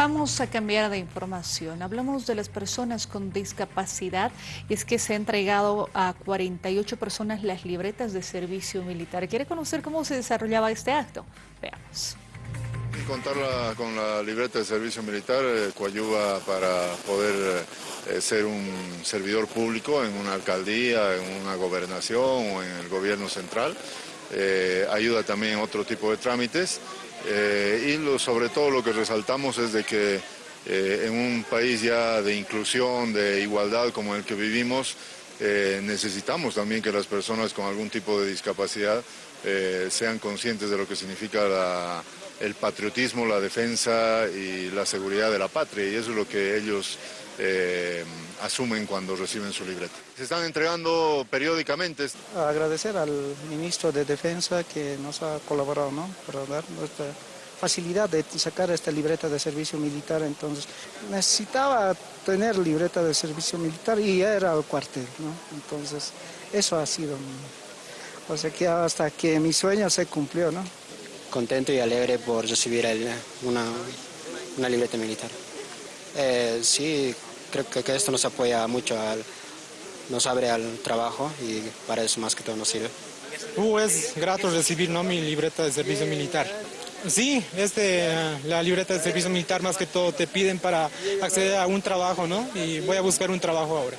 Vamos a cambiar de información. Hablamos de las personas con discapacidad y es que se ha entregado a 48 personas las libretas de servicio militar. ¿Quiere conocer cómo se desarrollaba este acto? Veamos. Contar con la libreta de servicio militar eh, para poder eh, ser un servidor público en una alcaldía, en una gobernación o en el gobierno central. Eh, ayuda también en otro tipo de trámites. Eh, y sobre todo lo que resaltamos es de que eh, en un país ya de inclusión, de igualdad como el que vivimos, necesitamos también que las personas con algún tipo de discapacidad sean conscientes de lo que significa el patriotismo, la defensa y la seguridad de la patria y eso es lo que ellos asumen cuando reciben su libreta. Se están entregando periódicamente. Agradecer al ministro de Defensa que nos ha colaborado ¿no? para dar nuestra facilidad de sacar esta libreta de servicio militar, entonces necesitaba tener libreta de servicio militar y ya era el cuartel, ¿no? Entonces eso ha sido, o sea que hasta que mi sueño se cumplió, ¿no? Contento y alegre por recibir una, una libreta militar. Eh, sí, creo que, esto nos apoya mucho, al, nos abre al trabajo y para eso más que todo nos sirve. Uh, es grato recibir ¿no? mi libreta de servicio militar. Sí, este, la libreta de servicio militar más que todo te piden para acceder a un trabajo, ¿no? Y voy a buscar un trabajo ahora.